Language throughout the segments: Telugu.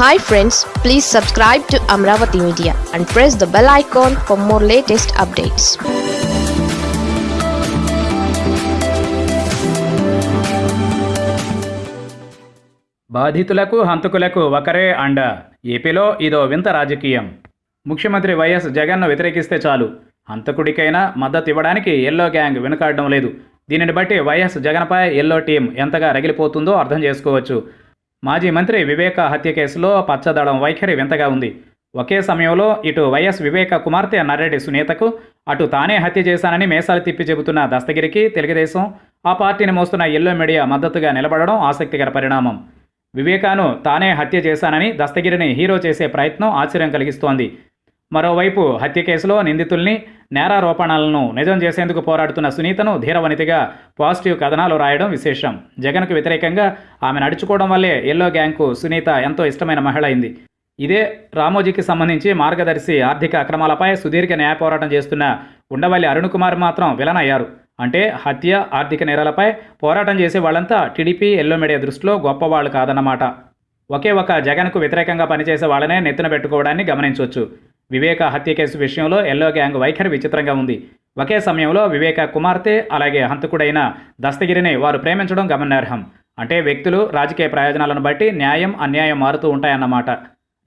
Hi friends please subscribe to Amaravati media and press the bell icon for more latest updates బాధితులకు హంతకులకు ఒకరే అండ. ఏపీలో ఇదో వింత రాజకీయం. ముఖ్యమంత్రి వైఎస్ జగన్ను వ్యతిరేకిస్తే చాలు. హంతకుడికైనా మద్దతు ఇవ్వడానికి ఎల్లో గ్యాంగ్ వెనుకాడడం లేదు. దీనిని బట్టి వైఎస్ జగన్పై ఎల్లో టీం ఎంతగా రగిలిపోతుందో అర్థం చేసుకోవచ్చు. మాజీ మంత్రి వివేక హత్య కేసులో పచ్చదళం వైఖరి వింతగా ఉంది. ఒకే సమయంలో ఇటు వైఎస్ వివేక కుమార్తె నర్రెడ్డి సునీతకు అటు తానే హత్య చేశానని మేసాలు తిప్పి చెబుతున్న దస్తగిరికి తెలుగుదేశం ఆ పార్టీని మోస్తున్న ఎల్లో మీడియా మద్దతుగా నిలబడడం ఆసక్తికర పరిణామం. వివేకాను తానే హత్య చేశానని దస్తగిరిని హీరో చేసే ప్రయత్నం ఆశ్చర్యం కలిగిస్తోంది. మరోవైపు హత్య కేసులో నిందితుల్ని నేరారోపణలను నిజం చేసేందుకు పోరాడుతున్న సునీతను ధీరవనితిగా పాజిటివ్ కథనాలు రాయడం విశేషం. జగన్కు వ్యతిరేకంగా ఆమె నడుచుకోవడం వల్లే ఎల్లో గ్యాంగ్కు సునీత ఎంతో ఇష్టమైన మహిళ అయింది. ఇదే రామోజీకి సంబంధించి మార్గదర్శి ఆర్థిక అక్రమాలపై సుదీర్ఘ న్యాయ పోరాటం చేస్తున్న ఉండవల్లి అరుణ్ కుమార్ మాత్రం విలన్ అయ్యారు అంటే హత్య ఆర్థిక నేరాలపై పోరాటం చేసే వాళ్ళంతా టీడీపీ ఎల్లో మీడియా దృష్టిలో గొప్పవాళ్ళు కాదన్నమాట. ఒకే ఒక జగన్కు వ్యతిరేకంగా పనిచేసే వాళ్ళనే నెత్తిన పెట్టుకోవడాన్ని గమనించవచ్చు వివేక హత్య కేసు విషయంలో ఎల్లో గ్యాంగ్ వైఖరి విచిత్రంగా ఉంది. ఒకే సమయంలో వివేక కుమార్తె అలాగే హంతకుడైన దస్తగిరిని వారు ప్రేమించడం గమనార్హం. అంటే వ్యక్తులు రాజకీయ ప్రయోజనాలను బట్టి న్యాయం అన్యాయం మారుతూ ఉంటాయన్నమాట.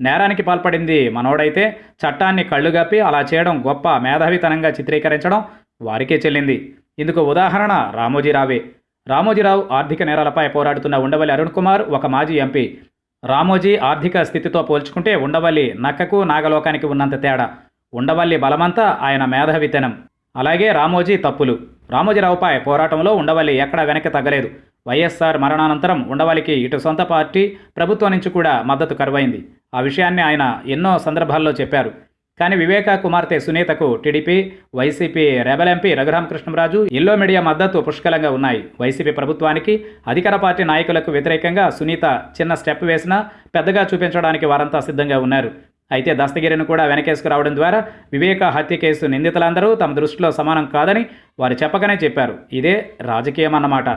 నేరానికి పాల్పడింది మనోడైతే చట్టాన్ని కళ్ళుగప్పి అలా చేయడం గొప్ప మేధావితనంగా చిత్రీకరించడం వారికే చెల్లింది. ఇందుకు ఉదాహరణ రామోజీరావే. రామోజీరావు ఆర్థిక నేరాలపై పోరాడుతున్న ఉండవల్లి అరుణ్ కుమార్ ఒక మాజీ ఎంపీ. రామోజీ ఆర్థిక స్థితితో పోల్చుకుంటే ఉండవల్లి నక్కకు నాగలోకానికి ఉన్నంత తేడా. ఉండవల్లి బలమంతా ఆయన మేధావితనం అలాగే రామోజీ తప్పులు. రామోజీరావుపై పోరాటంలో ఉండవల్లి ఎక్కడ వెనక్కి తగ్గలేదు. వైఎస్ఆర్ మరణానంతరం ఉండవల్లికి ఇటు సొంత పార్టీ ప్రభుత్వం నుంచి కూడా మద్దతు కరువైంది. ఆ విషయాన్ని ఆయన ఎన్నో సందర్భాల్లో చెప్పారు. కానీ వివేక కుమార్తె సునీతకు TDP YCP rebel MP Raghu Rama Krishna Raju yellow media మద్దతు పుష్కలంగా ఉన్నాయి. వైసీపీ ప్రభుత్వానికి అధికార పార్టీ నాయకులకు వ్యతిరేకంగా సునీత చిన్న స్టెప్ వేసినా పెద్దగా చూపించడానికి వారంతా సిద్ధంగా ఉన్నారు. అయితే దస్తగిరిని కూడా వెనకేసుకురావడం ద్వారా వివేక హత్య కేసు నిందితులందరూ తమ దృష్టిలో సమానం కాదని వారు చెప్పకనే చెప్పారు. ఇదే రాజకీయం అన్నమాట